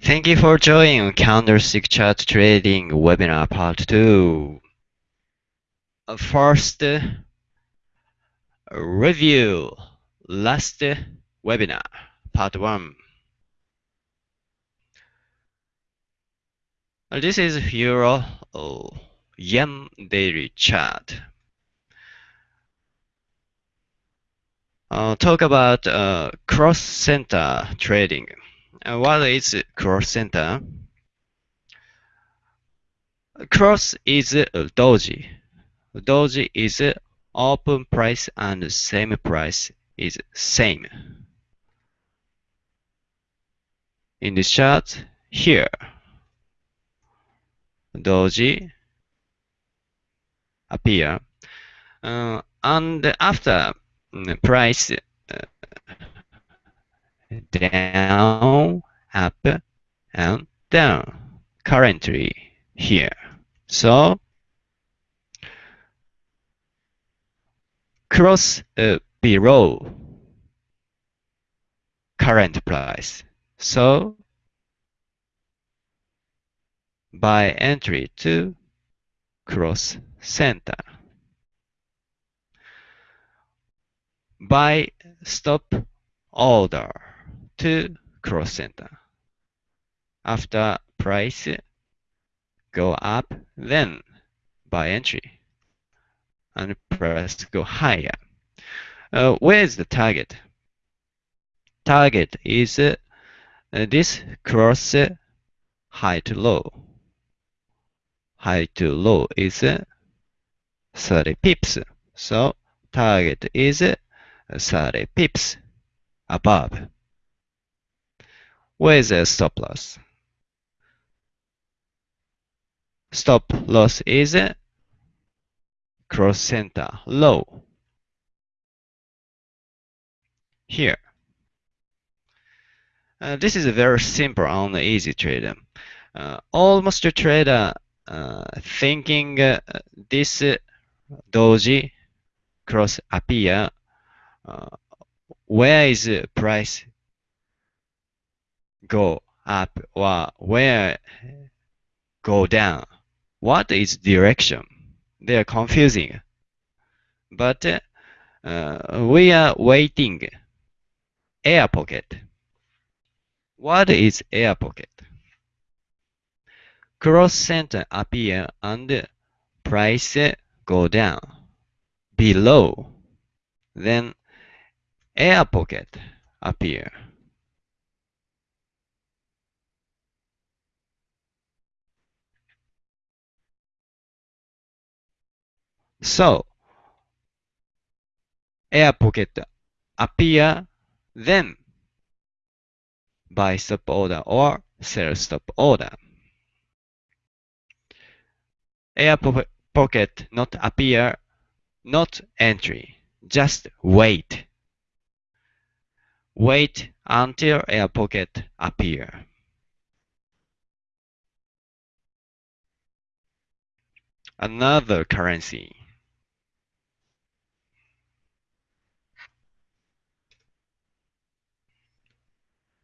Thank you for joining Candlestick Chart Trading Webinar Part 2. Uh, First, uh, review last webinar, Part 1. Uh, This is Euro uh, Yen daily chart. Uh, talk about uh, cross center trading. Uh, what is cross center? Cross is doji. Doji is open price and same price is same. In this chart here, doji appear uh, and after mm, price uh, down, up, and down currently here. So cross uh, below current price. So buy entry to cross center. Buy stop order to cross center. After price go up, then buy entry and price go higher. Uh, where is the target? Target is uh, this cross uh, high to low. High to low is uh, 30 pips. So target is uh, 30 pips above. Where is the stop loss? Stop loss is cross center low. Here. Uh, this is a very simple and easy trader. Uh, almost a trader uh, thinking uh, this uh, doji cross appear uh, where is price go up or where go down. What is direction? They are confusing. But uh, we are waiting. Air pocket. What is air pocket? Cross center appear and price go down. Below. Then air pocket appear so air pocket appear then buy stop order or sell stop order. Air po pocket not appear not entry. Just wait. Wait until air pocket appear. Another currency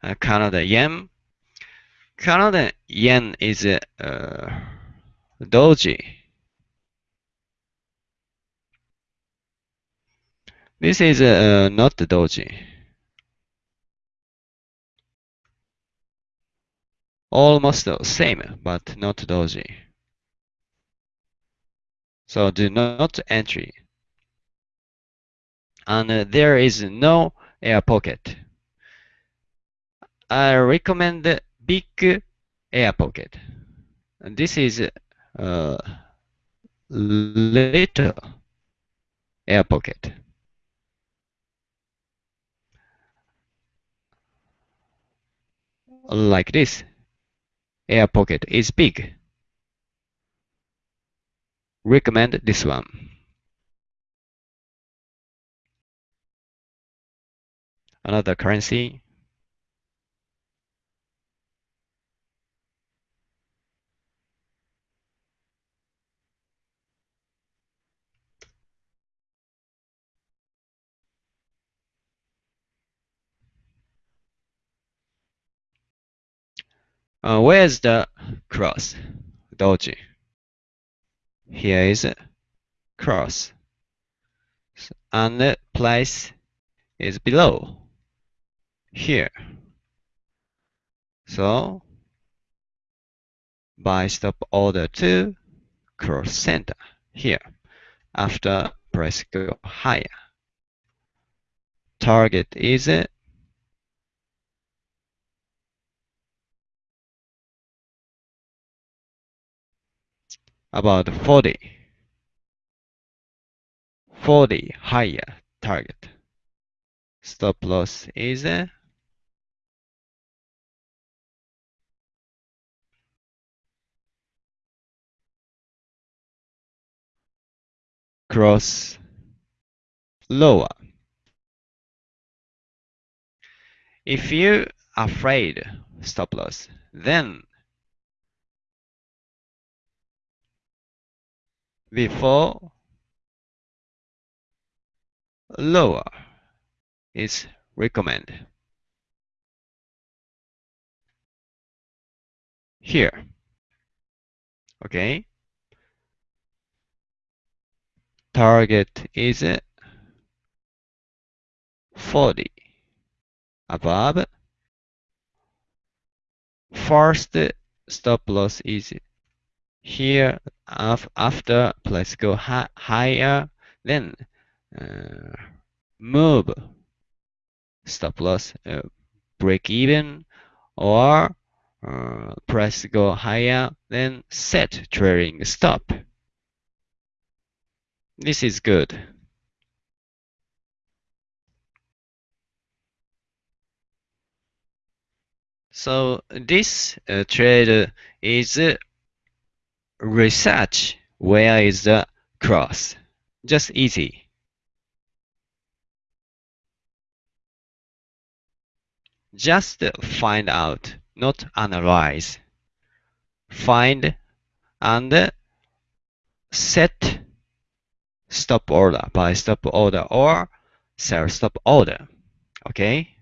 uh, Canada yen. Canada yen is uh, doji. This is uh, not doji. Almost the same, but not doji. So do not entry. And uh, there is no air pocket. I recommend big air pocket. And this is uh, little air pocket. Like this, air pocket is big. Recommend this one. Another currency Uh, where's the cross? Doji. Here is cross. And the place is below. Here. So, buy stop order to cross center here. After price go higher. Target is about 40. 40 higher target. Stop loss is uh, cross lower. If you afraid stop loss, then before lower is recommended. Here. Okay. Target is 40 above. First stop loss is here after let's go higher then uh, move. Stop loss uh, break even or uh, price go higher then set trailing stop. This is good. So this uh, trade is research where is the cross. Just easy. Just find out, not analyze. Find and set stop order buy stop order or sell stop order. Okay?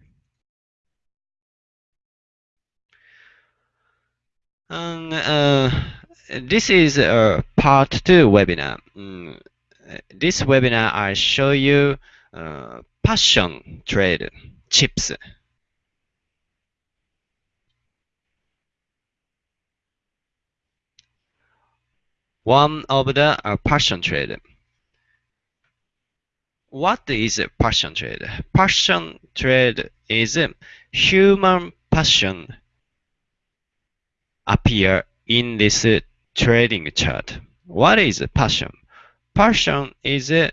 And uh, this is a part two webinar. Mm, this webinar I show you uh, passion trade chips. One of the uh, passion trade. What is passion trade? Passion trade is human passion appear in this trading chart. What is passion? Passion is uh,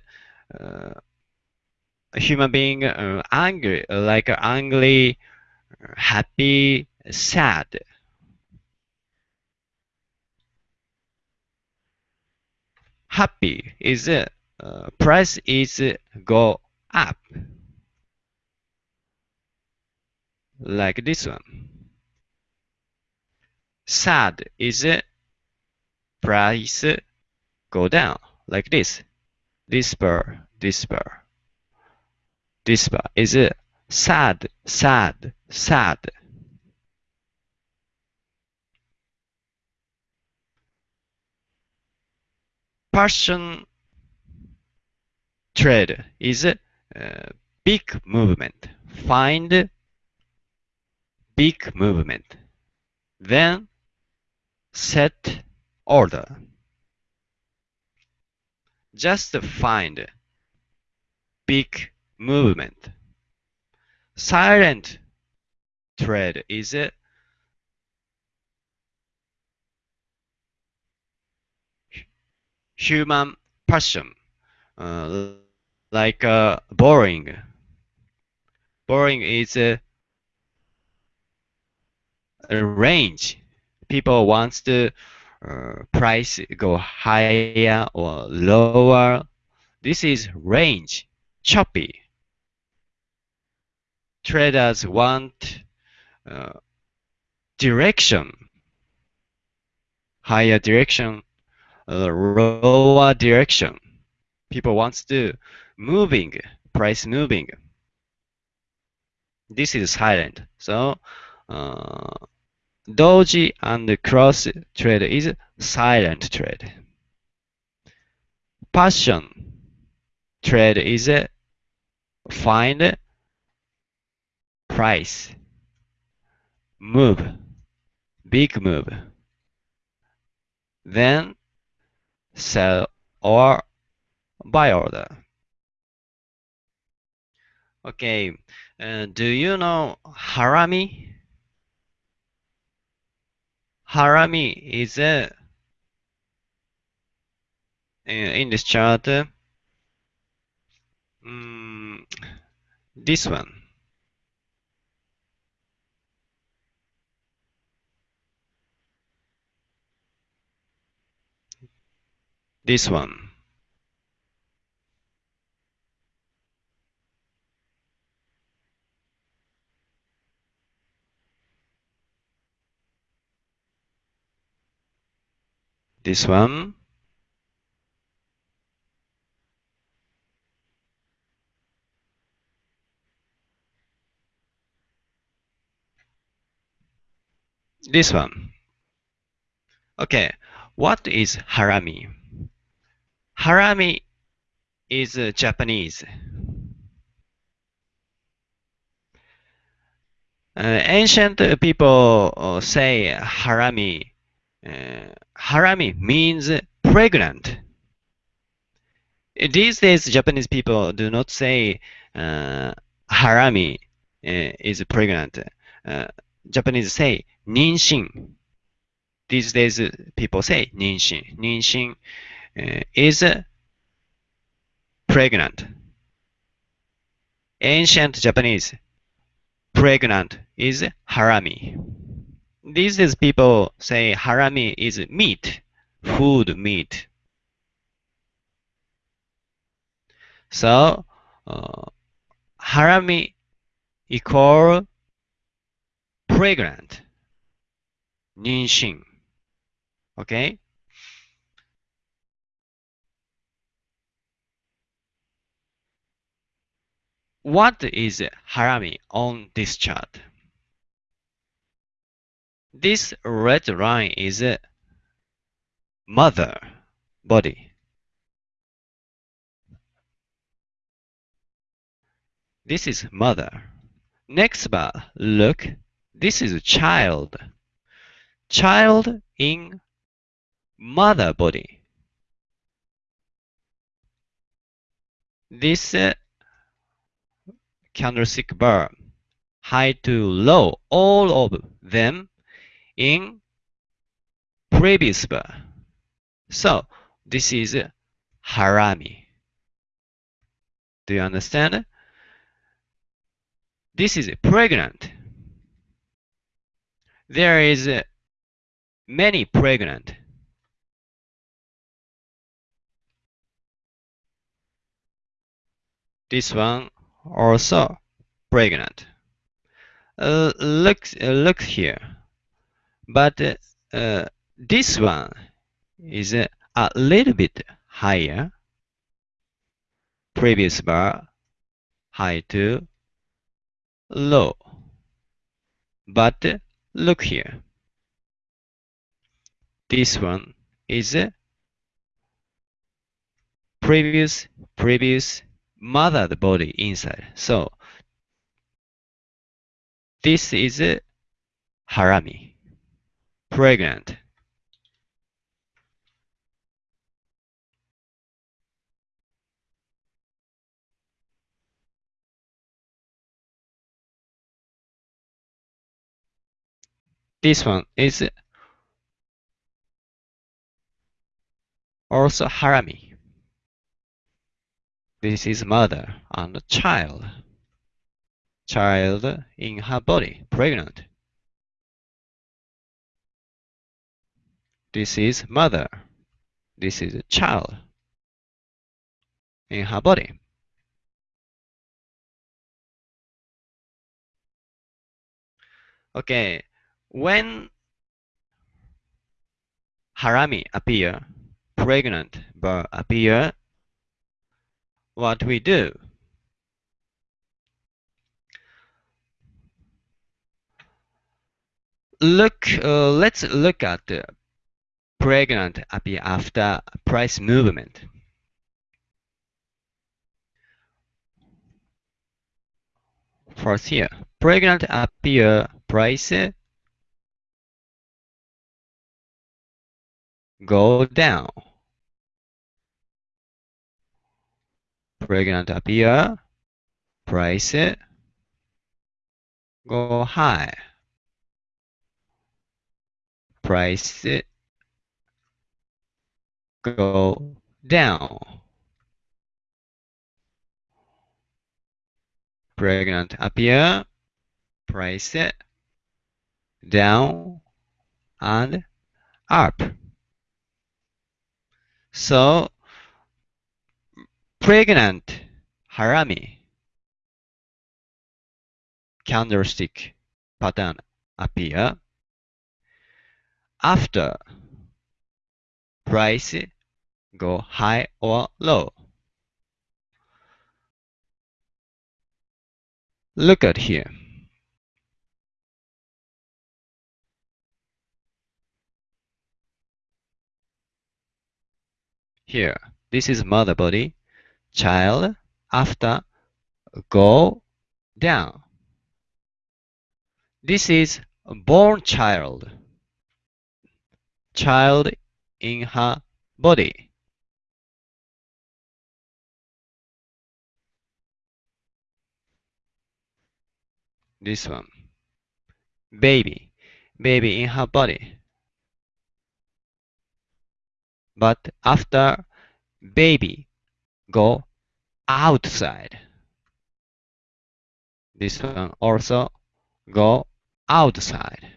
a human being uh, angry, like angry, happy, sad. Happy is uh, price is go up, like this one. Sad is price go down like this. Despair, despair. Despair is sad, sad, sad. Passion trade is a uh, big movement. Find big movement. Then set order. Just find big movement. Silent trade is human passion, uh, like uh, boring. Boring is a, a range. People wants to uh, price go higher or lower. This is range, choppy. Traders want uh, direction, higher direction, uh, lower direction. People wants to moving, price moving. This is silent. So uh, doji and cross trade is silent trade. Passion trade is find price. Move. Big move. Then sell or buy order. Okay uh, do you know harami harami is a in this chart um, this one. This one this one. This one. Okay. What is harami? Harami is uh, japanese. Uh, ancient people uh, say harami uh, harami means pregnant. These days japanese people do not say uh, harami uh, is pregnant. Japanese say ninshin. These days people say ninshin. Ninshin is pregnant. Ancient japanese pregnant is harami these days people say harami is meat food meat. So uh, harami equal pregnant ninshin. Okay? What is harami on this chart this red line is mother body. This is mother. Next bar look. This is child. Child in mother body. This uh, candlestick bar high to low all of them in previous bar so this is harami. Do you understand? This is pregnant. There is many pregnant. This one also pregnant. Uh, look uh, look here but uh, this one is a little bit higher. Previous bar high to low. But look here. This one is previous previous mother body inside. So this is harami pregnant. This one is also harami. This is mother and child. Child in her body pregnant this is mother. This is a child in her body. Okay when harami appear pregnant but appear what we do? Look, uh, let's look at the pregnant appear after price movement. First here, pregnant appear uh, price go down. Pregnant appear uh, price go high. Price go down. Pregnant appear price it, down and up. So pregnant harami. Candlestick pattern appear. After price go high or low. Look at here. Here, this is mother body, child, after go down. This is born child, child in her body. This one, baby, baby in her body. But after baby go outside. This one also go outside.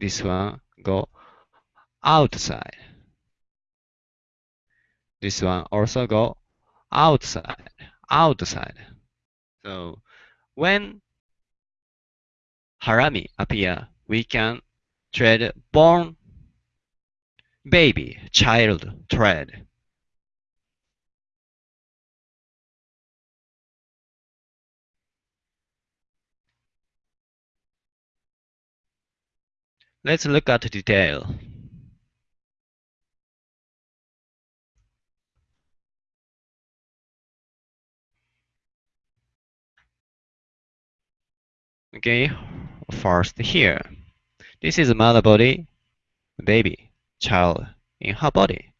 This one go outside. This one also go outside, outside. So when harami appear, we can trade born baby, child trade. Let's look at detail. Okay, first here. This is mother body, baby, child in her body.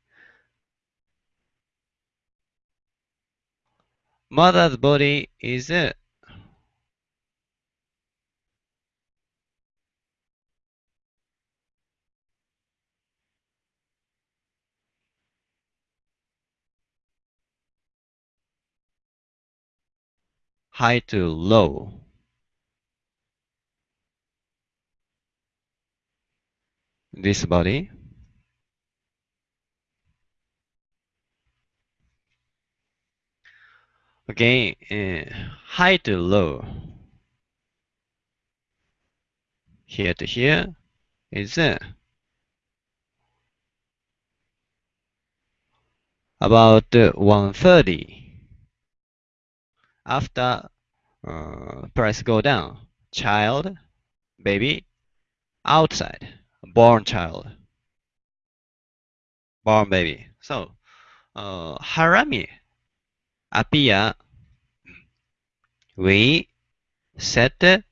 Mother's body is uh, high to low. This body. Okay, uh, high to low. Here to here is uh, about uh, 130 after uh, price go down child baby outside born child born baby. So uh, harami appear we set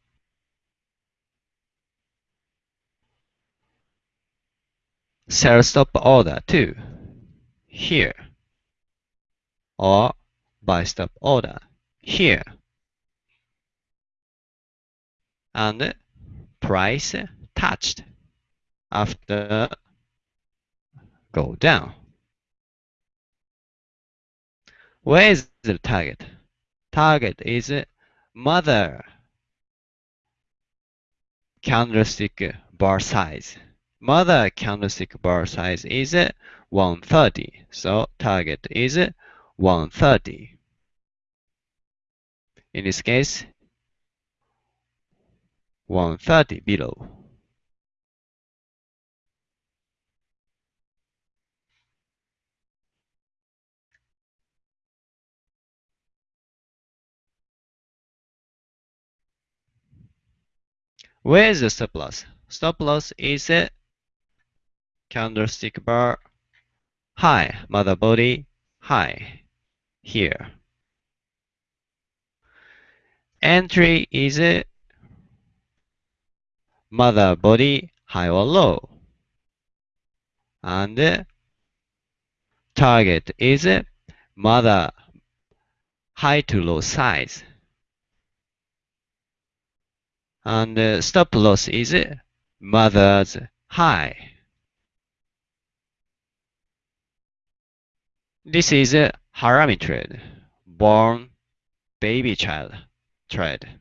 sell stop order to here or buy stop order here. And price touched after go down. Where is the target? Target is mother candlestick bar size. Mother candlestick bar size is 130. So target is 130. In this case, 130 below. Where is the stop loss? stop loss is a candlestick bar high, mother body high here. Entry is a mother body high or low. And target is a mother high to low size. And stop loss is mother's high. This is a harami trade, born baby child trade.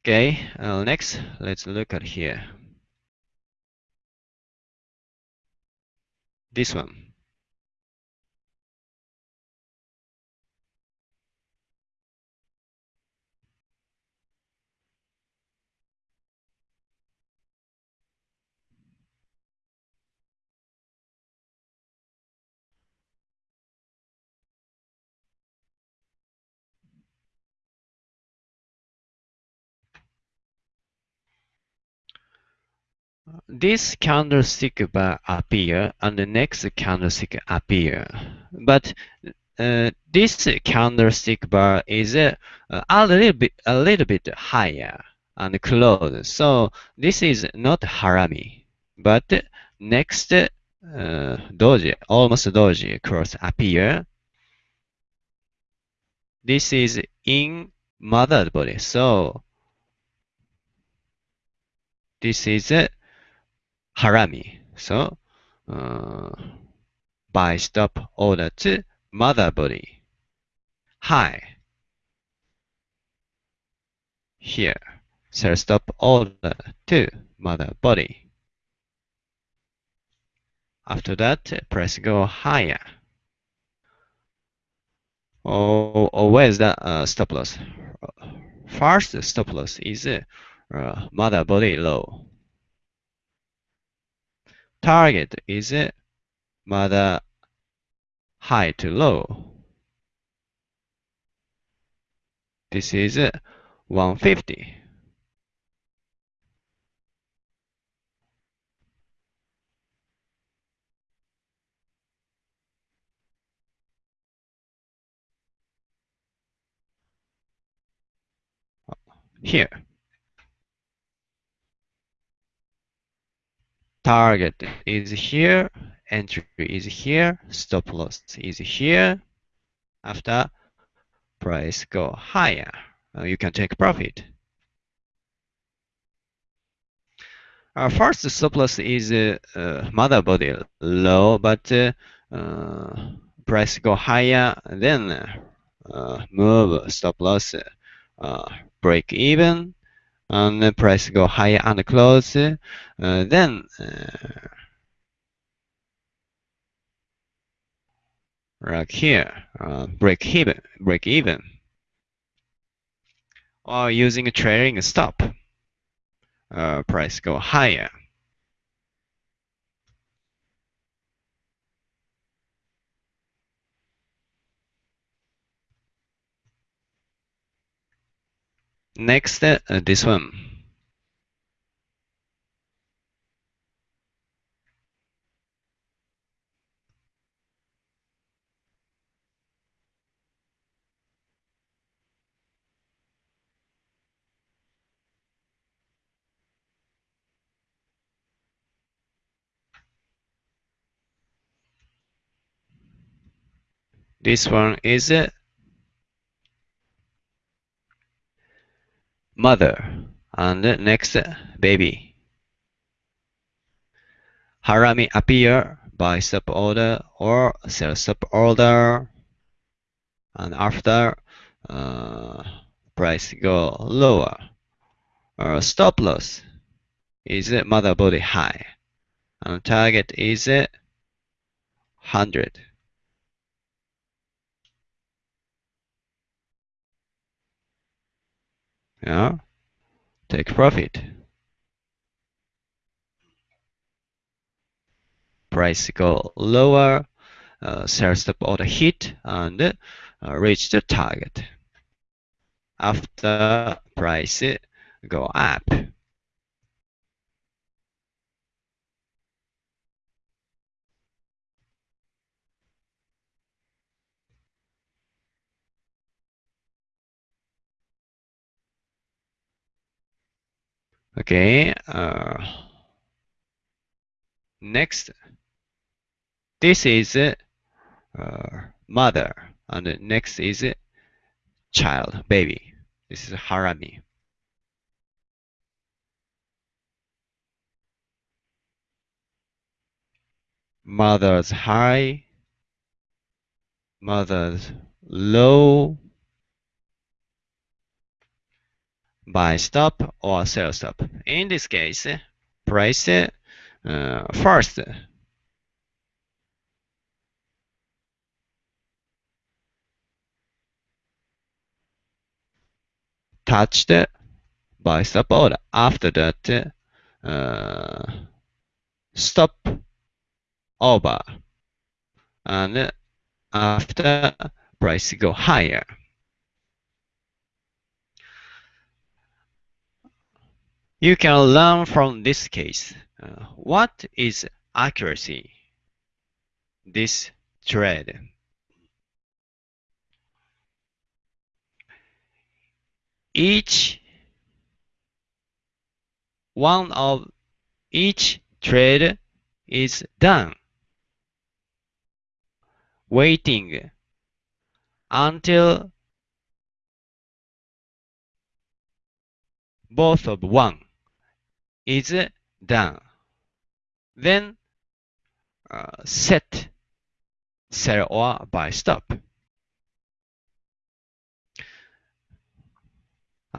Okay, uh, next, let's look at here. This one. This candlestick bar appear and the next candlestick appear. But uh, this candlestick bar is uh, a little bit a little bit higher and closed. So this is not harami. But next uh, doji, almost doji cross appear. This is in mother body. So this is harami. So, uh, buy stop order to mother body. High. Here. Sell stop order to mother body. After that, press go higher. Oh, oh where's the uh, stop loss? First stop loss is uh, mother body low target is it mother high to low. This is 150. Here. Target is here, entry is here, stop loss is here. After price go higher, uh, you can take profit. Our first stop loss is uh, uh, mother body low, but uh, uh, price go higher, then uh, move stop loss break even, and the price go higher and close, uh, then uh, like here, uh, break even, break even, or using a trailing stop, price go higher. Next, uh, this one. This one is uh, mother and next baby. Harami appear buy sub order or sell sub order and after uh, price go lower. Uh, stop loss is mother body high and target is 100. Yeah, take profit. price go lower, uh, sell stop order hit and uh, reach the target. After price go up. Okay. Uh, next, this is uh, mother, and next is child, baby. This is harami. Mother's high, mother's low, buy stop or sell stop. In this case, price uh, first touched buy stop order. After that, uh, stop over and after price go higher. You can learn from this case. Uh, what is accuracy? This trade. Each one of each trade is done. Waiting until both of one is done. Then uh, set sell or buy stop.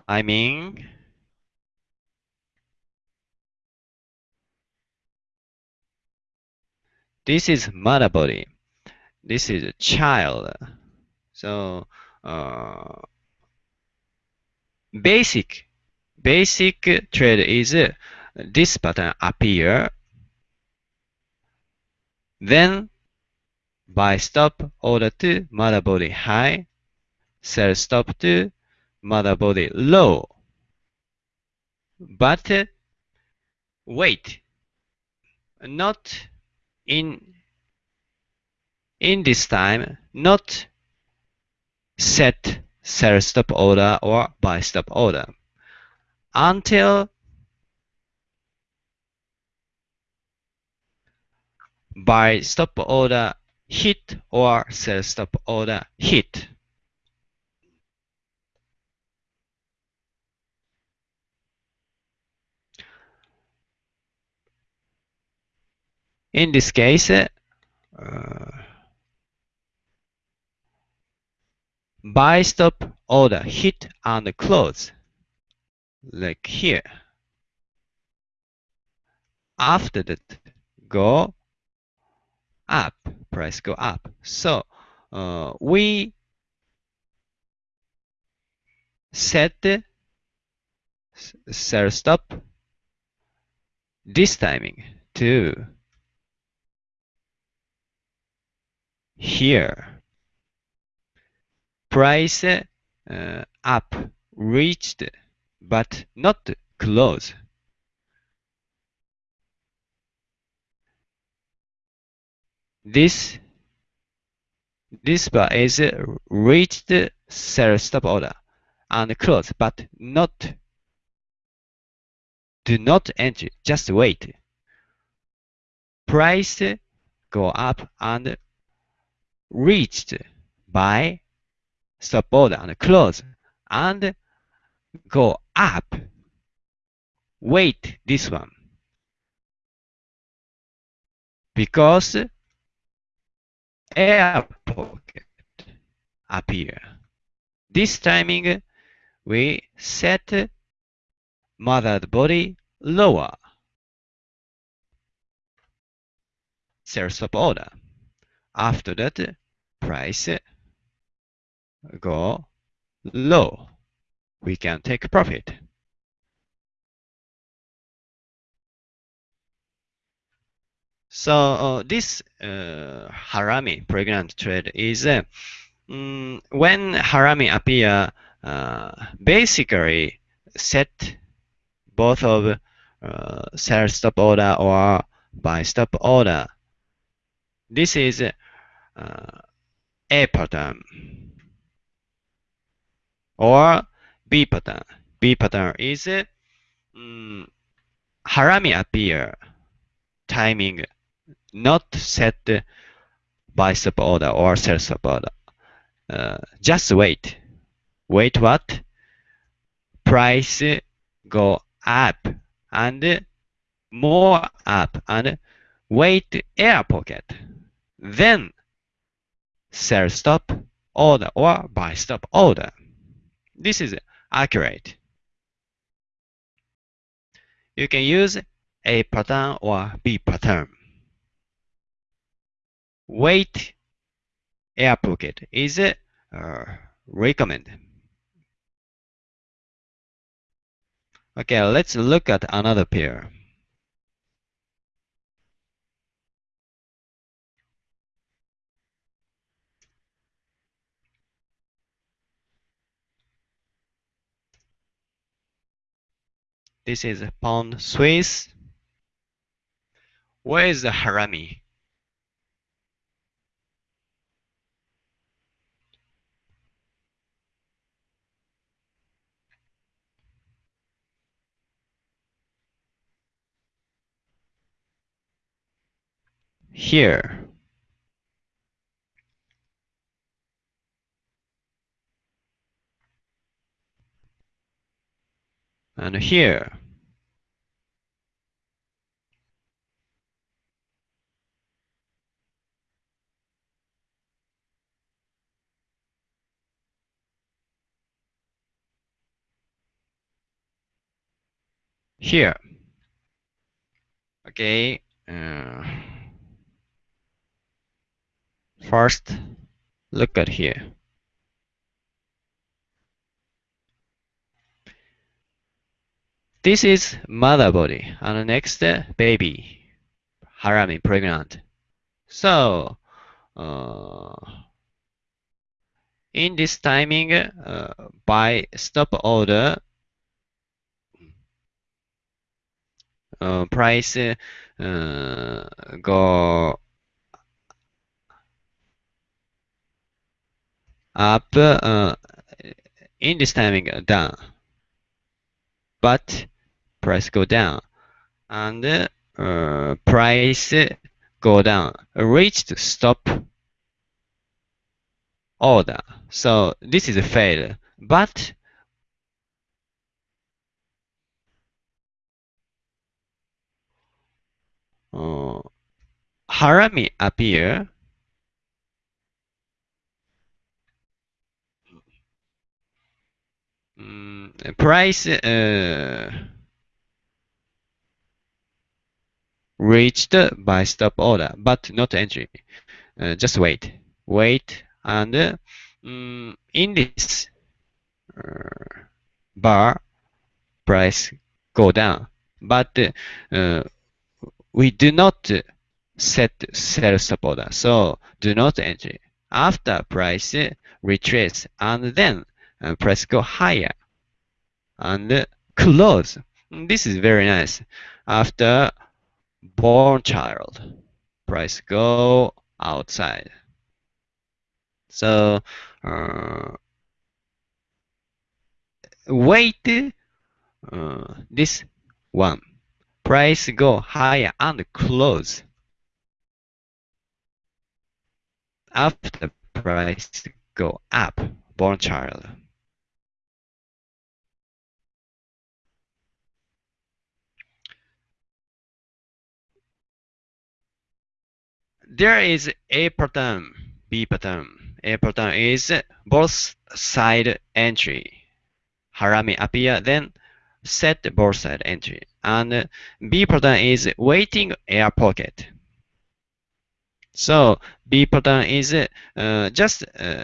I mean, this is mother body. This is a child. So uh, basic basic trade is this pattern appear then buy stop order to mother body high sell stop to mother body low. But uh, wait not in in this time not set sell stop order or buy stop order. Until buy stop order hit or sell stop order hit. In this case, uh, buy stop order hit and close like here. After that, go up, price go up. So uh, we set the sell stop this timing to here. Price uh, up reached but not close. This this bar is reached sell stop order and close, but not do not enter, just wait. Price go up and reached buy stop order and close and go up. Wait this one. Because air pocket appear. This timing we set mother body lower. Sell stop order. After that, price go low we can take profit. So uh, this uh, harami pregnant trade is uh, mm, when harami appear basically set both of sell stop order or buy stop order. This is uh, A pattern or B pattern. B pattern is um, harami appear timing not set stop order or sell stop order. Uh, just wait. Wait what? Price go up and more up and wait air pocket. Then sell stop order or buy stop order. This is accurate. You can use A pattern or B pattern. Wait air pocket is uh, recommended. Okay, let's look at another pair. This is pound Swiss. Where is the harami? Here. And here. Here. Okay. Uh, first, look at here. This is mother body and next baby, harami pregnant. So, uh, in this timing, uh, buy stop order, uh, price uh, go up uh, in this timing down. But price go down. And uh, price go down. Reached stop order. So this is a fail but uh, harami appear um, price uh, reached buy stop order, but not entry. Uh, just wait, wait, and uh, um, in this uh, bar, price go down, but uh, we do not set sell stop order, so do not entry. After price retrace, and then uh, price go higher and close. This is very nice. After born child, price go outside. So uh, wait uh, this one. Price go higher and close. After price go up, born child. There is A pattern, B pattern. A pattern is both side entry. Harami appear, then set both side entry. And B pattern is waiting air pocket. So B pattern is uh, just uh,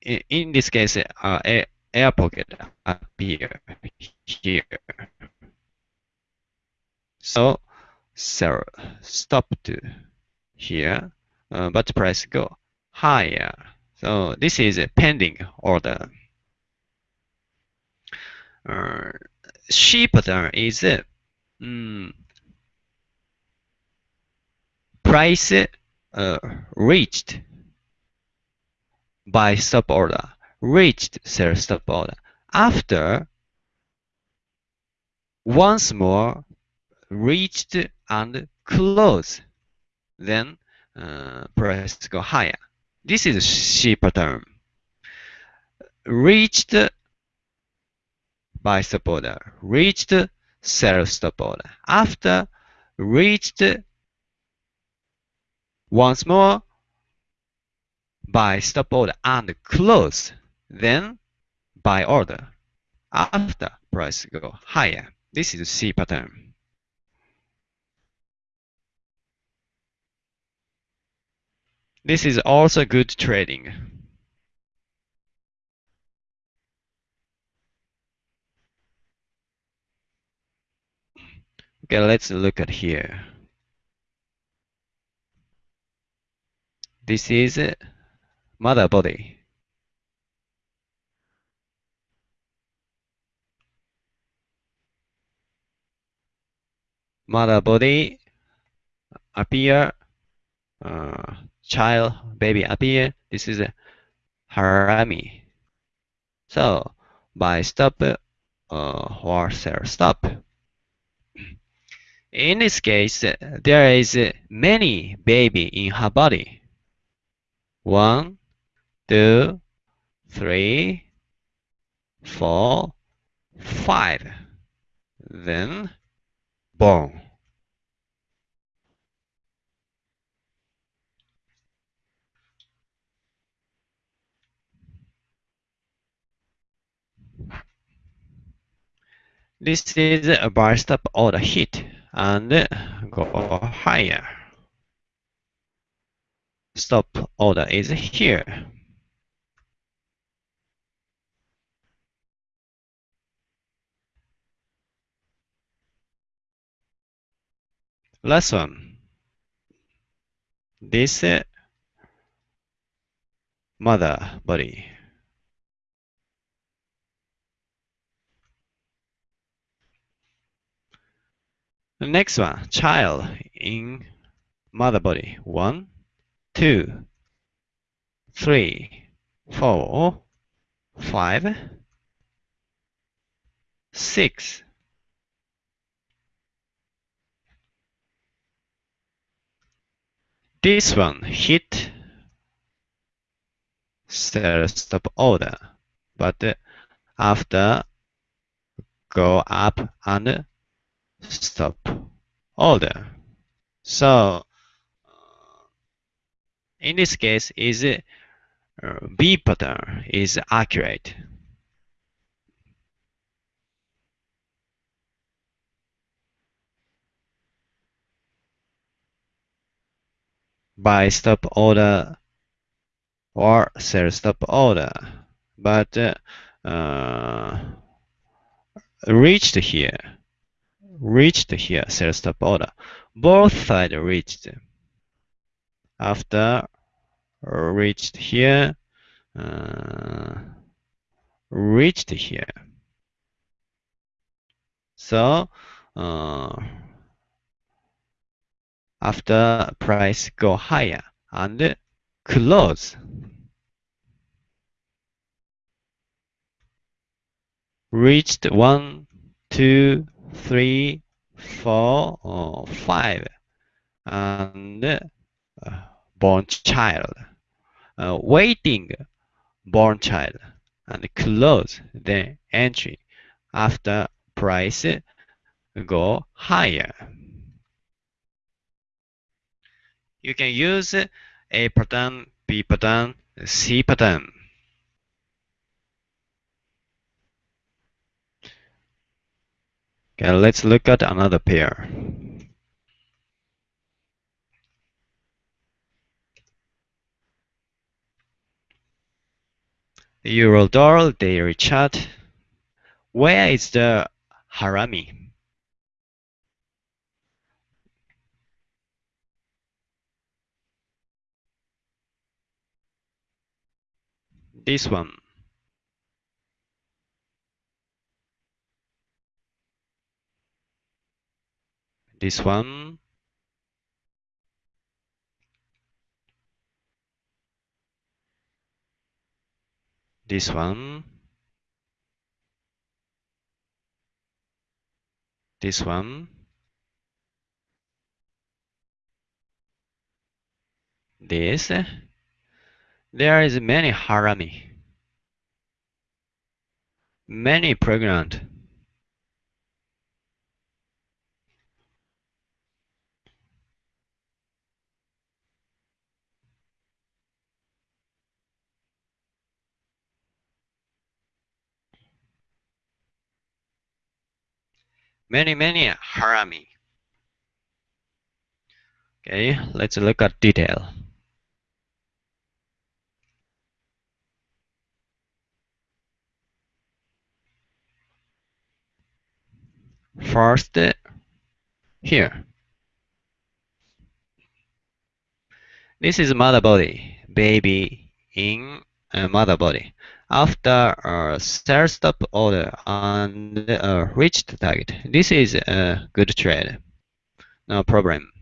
in this case uh, air pocket appear here. So sell stop to here, uh, but price go higher. So this is a pending order. Uh, C pattern is um, price uh, reached buy stop order, reached sell stop order. After once more reached and close, then uh, price go higher. This is C pattern. Reached buy stop order, reached sell stop order. After reached once more buy stop order and close, then buy order. After price go higher. This is C pattern. This is also good trading. Okay, let's look at here. This is mother body. Mother body appear, uh, child, baby appear. This is harami. So buy stop uh, or stop. In this case, there is many baby in her body. One, two, three, four, five. Then born. This is a bar stop order hit and go higher. Stop order is here. Last one. This uh, mother body. The next one, child in mother body. One, two, three, four, five, six. This one hit stop order, but after go up and stop order. So in this case is uh, B pattern is accurate. Buy stop order or sell stop order, but uh, uh, reached here, reached here, sell stop order. Both sides reached. After reached here, uh, reached here. So uh, after price go higher and close. Reached one, two, three, four, or five, and uh, born child, uh, waiting born child, and close the entry after price go higher. You can use A pattern, B pattern, C pattern. Okay, let's look at another pair. The Eurodollar, the Richard. Where is the Harami? This one. This one. This one. This one. This. There is many harami. Many pregnant. Many, many harami. Okay, let's look at detail. First, here. This is mother body, baby in uh, mother body. After a sell stop order and reached target, this is a good trade. No problem.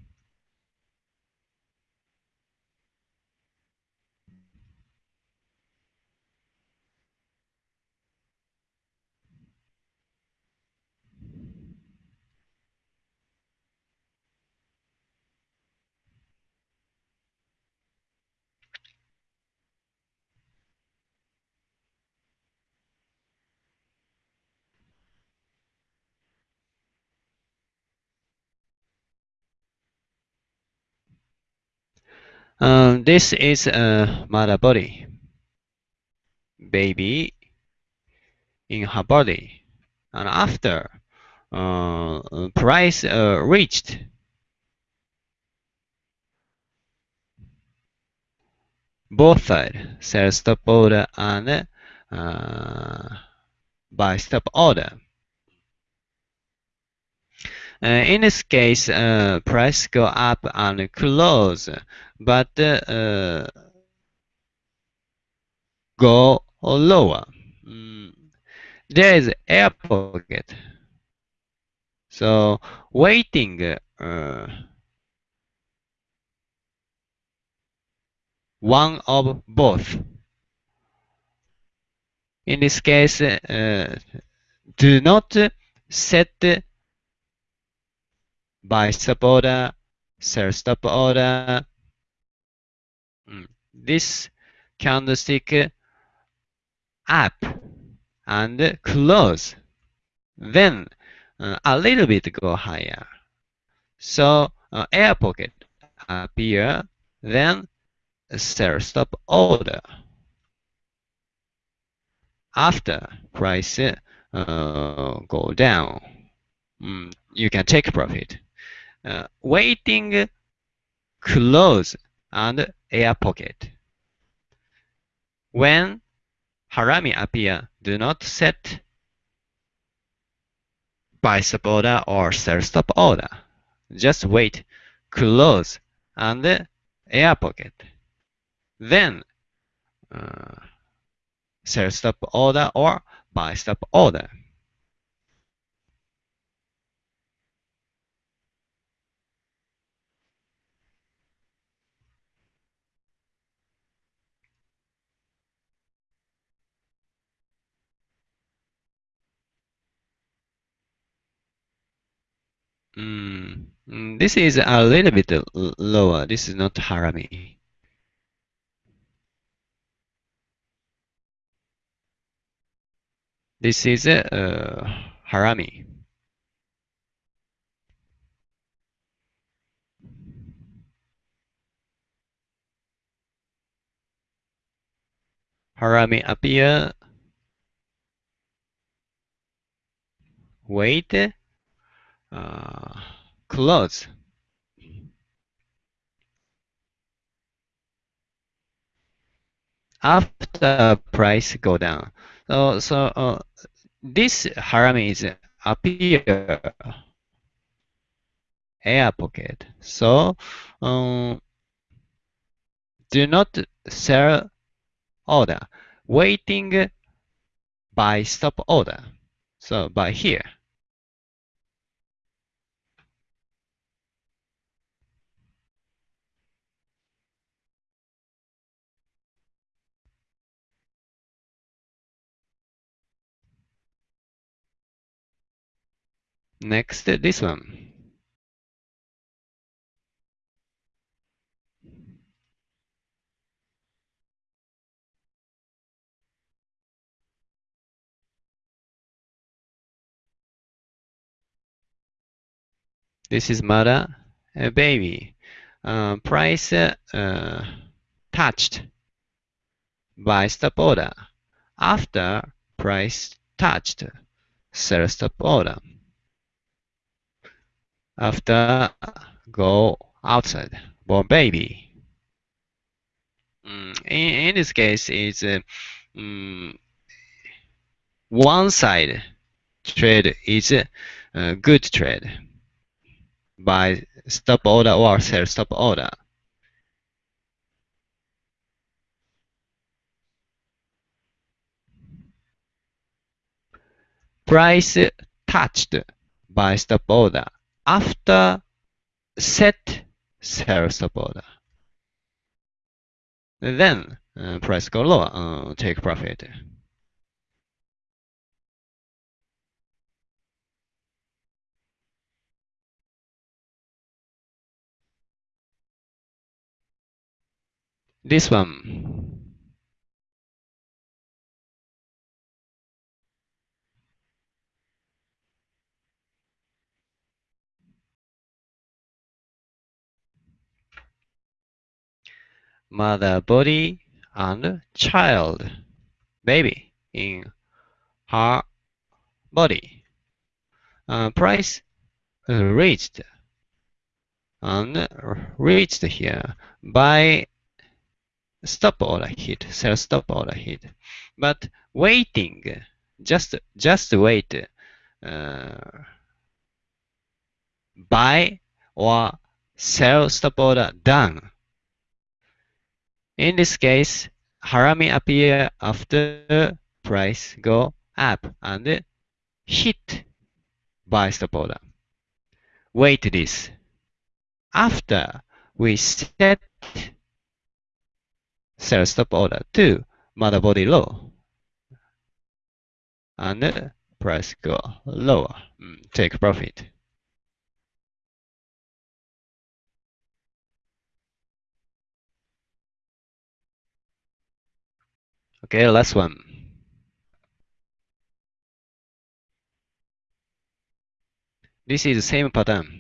Um, this is a mother body. Baby in her body. And after uh, price uh, reached, both sides, sell stop order and uh, buy stop order. Uh, in this case, uh, price go up and close, but uh, go lower. Mm. There is air pocket. So waiting uh, one of both. In this case, uh, do not set buy stop order, sell stop order. This candlestick up and close. Then uh, a little bit go higher. So uh, air pocket appear, then sell stop order. After price uh, go down, mm, you can take profit. Uh, waiting close and air pocket. When harami appear, do not set buy stop order or sell stop order. Just wait, close, and air pocket. Then uh, sell stop order or buy stop order. Mm, mm, this is a little bit lower. This is not harami. This is uh, harami. Harami appear. Wait. Uh, close. After price go down. So, so uh, this harami is appear air pocket. So um, do not sell order. waiting buy stop order. So buy here. Next, this one. This is mother, a baby. Uh, price uh, touched buy stop order. After price touched, sell stop order. After go outside, born baby. Mm, in, in this case, it's uh, mm, one side trade is a good trade buy stop order or sell stop order. Price touched buy stop order after set order. Then uh, price go lower, uh, take profit. This one. Mother body and child baby in her body. Uh, price reached and reached here buy stop order hit, sell stop order hit. But waiting, just just wait, uh, buy or sell stop order done. In this case, Harami appear after price go up and hit buy stop order. Wait this. After we set sell stop order to mother body low and price go lower hmm, take profit okay last one this is the same pattern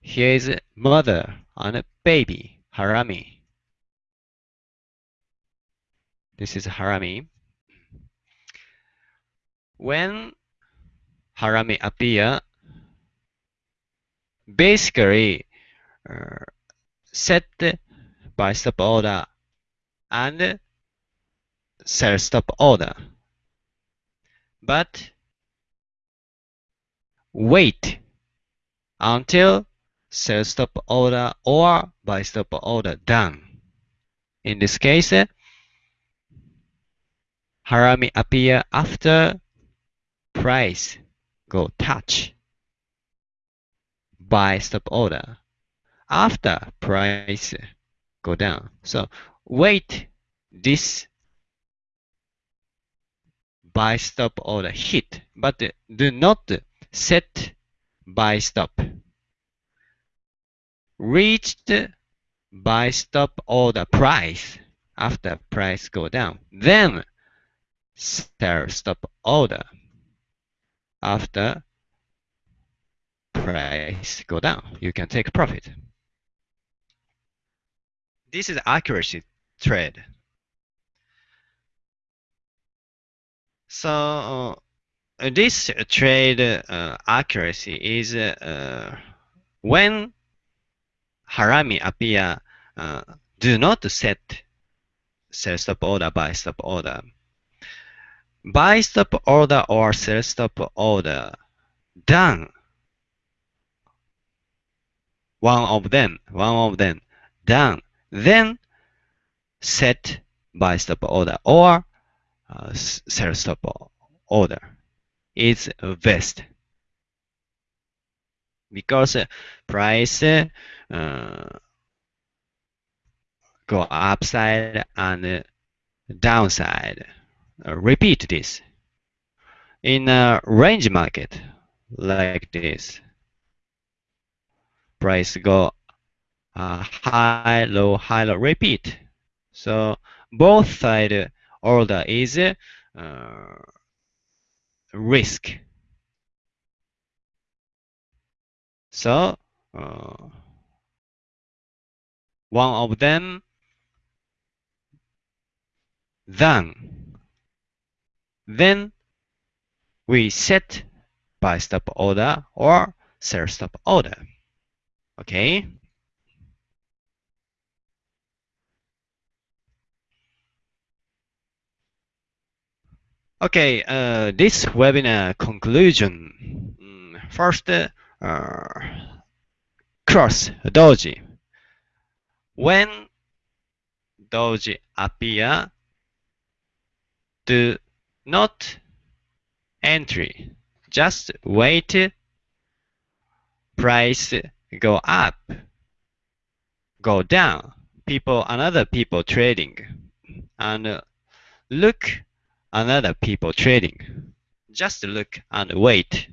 Here is a mother and a baby, Harami. This is Harami. When Harami appear, basically uh, set buy stop order and sell stop order. But wait until sell stop order or buy stop order done. In this case, Harami appear after price go touch buy stop order after price go down. So wait this buy stop order hit, but do not set buy stop reached buy stop order price after price go down. Then sell stop order after price go down. You can take profit. This is accuracy trade. So uh, this trade uh, accuracy is uh, when Harami appear uh, do not set sell stop order buy stop order. Buy stop order or sell stop order done one of them, one of them done, then set buy stop order or uh, sell stop order is best because uh, price uh, go upside and downside. Uh, repeat this in a range market like this. Price go uh, high, low, high, low, repeat. So both side order is uh, risk. So uh, one of them then then we set buy stop order or sell stop order. Okay. Okay, uh, this webinar conclusion. Mm, first, uh, cross doji. When doji appear, do not entry. Just wait. Price go up, go down. People, another people trading, and look, another people trading. Just look and wait.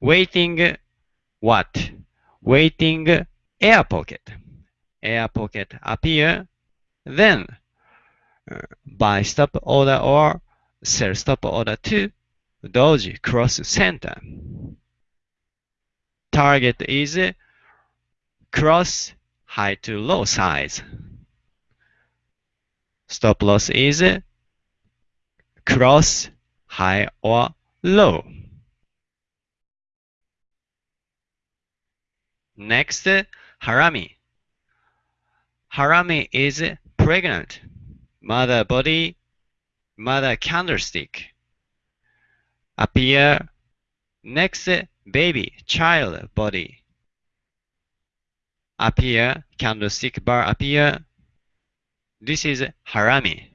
Waiting what? Waiting air pocket. Air pocket appear, then uh, buy stop order or sell stop order to doji cross center. Target is cross high to low size. Stop loss is cross high or low. Next, harami. Harami is pregnant. Mother body, mother candlestick. Appear. Next, baby, child body. Appear, candlestick bar appear. This is harami.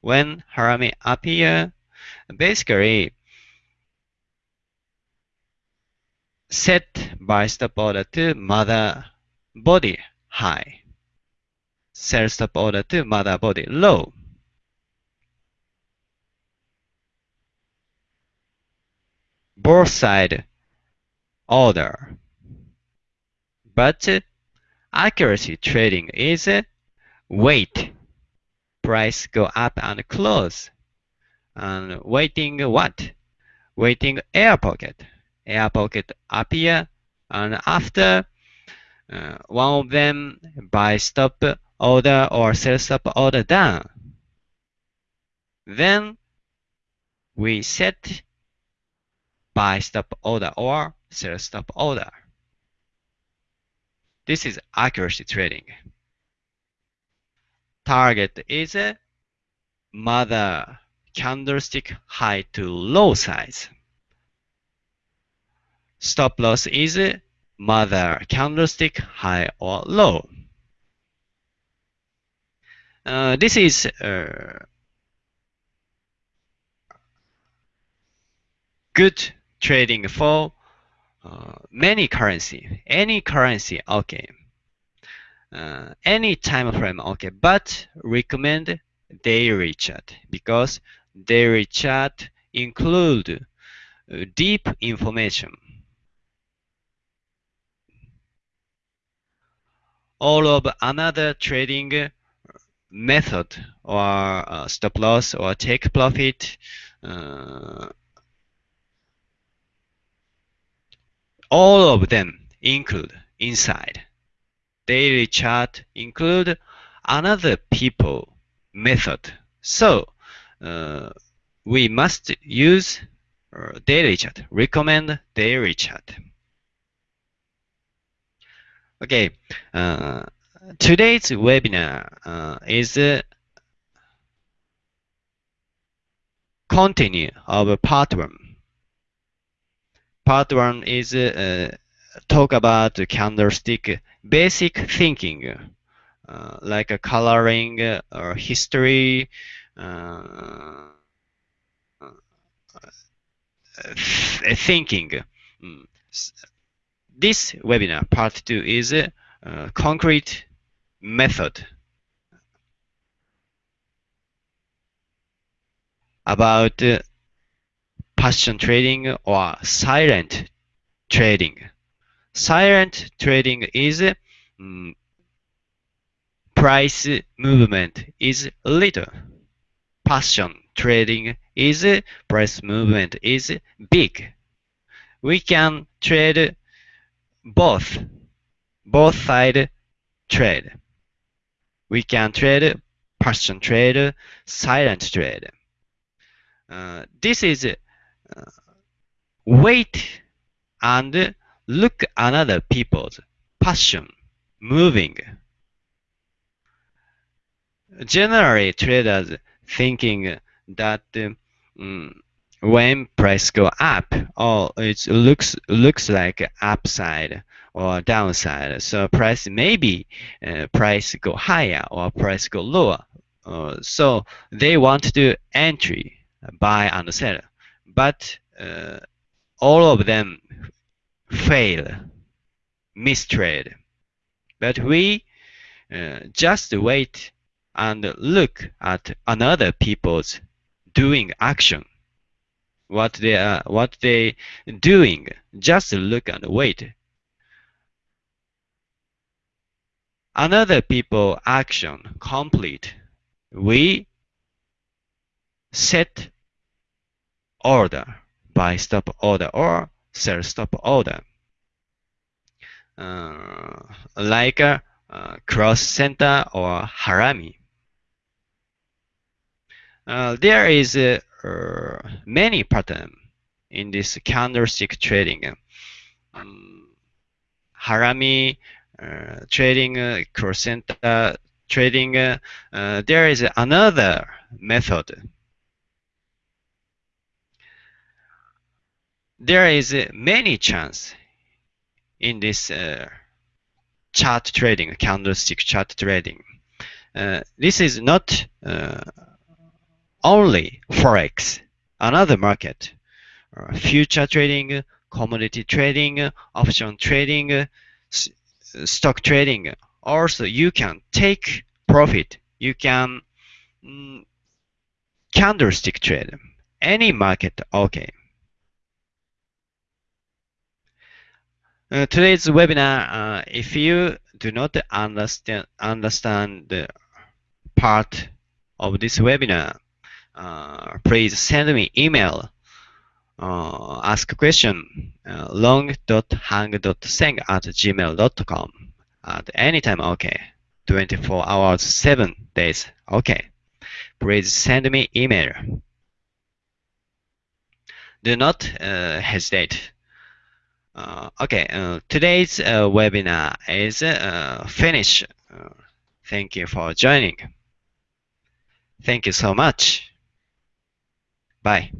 When harami appear, basically set buy stop order to mother body high. Sell stop order to mother body low. Both side order. But accuracy trading is wait. Price go up and close. And waiting what? Waiting air pocket air pocket appear and after uh, one of them buy stop order or sell stop order down. Then we set buy stop order or sell stop order. This is accuracy trading. Target is a mother candlestick high to low size. Stop loss is mother candlestick high or low. Uh, this is uh, good trading for uh, many currency, any currency, okay. Uh, any time frame, okay, but recommend daily chart because daily chart include uh, deep information. all of another trading method or uh, stop loss or take profit uh, all of them include inside daily chart include another people method so uh, we must use uh, daily chat, recommend daily chat. Okay, uh, today's webinar uh, is uh, continue of part one. Part one is uh, talk about candlestick basic thinking, uh, like a coloring or history, uh, thinking. Mm. This webinar, part two, is a concrete method about passion trading or silent trading. Silent trading is um, price movement is little. Passion trading is price movement is big. We can trade both, both side trade. We can trade passion trade, silent trade. Uh, this is wait and look another people's passion moving. Generally, traders thinking that um, when price go up, oh, it looks looks like upside or downside. So price maybe uh, price go higher or price go lower. Uh, so they want to entry, buy and sell, but uh, all of them fail, mistrade. But we uh, just wait and look at another people's doing action. What they are, what they doing. Just look and wait. Another people action complete. We set order buy stop order or sell stop order. Uh, like uh, cross center or harami. Uh, there is uh, many pattern in this candlestick trading. Um, harami uh, trading, cross center trading. there is another method there is many chance in this uh, chart trading, candlestick chart trading. Uh, this is not uh, only forex, another market, uh, future trading, commodity trading, option trading, stock trading. Also, you can take profit. You can mm, candlestick trade. Any market, okay. Uh, today's webinar, uh, if you do not understand understand the part of this webinar, uh, please send me email. Uh, ask a question uh, long.hang.seng at gmail.com at any time okay? 24 hours 7 days okay? Please send me email. Do not uh, hesitate uh, okay, uh, today's uh, webinar is uh, finished. Uh, thank you for joining. Thank you so much. Bye.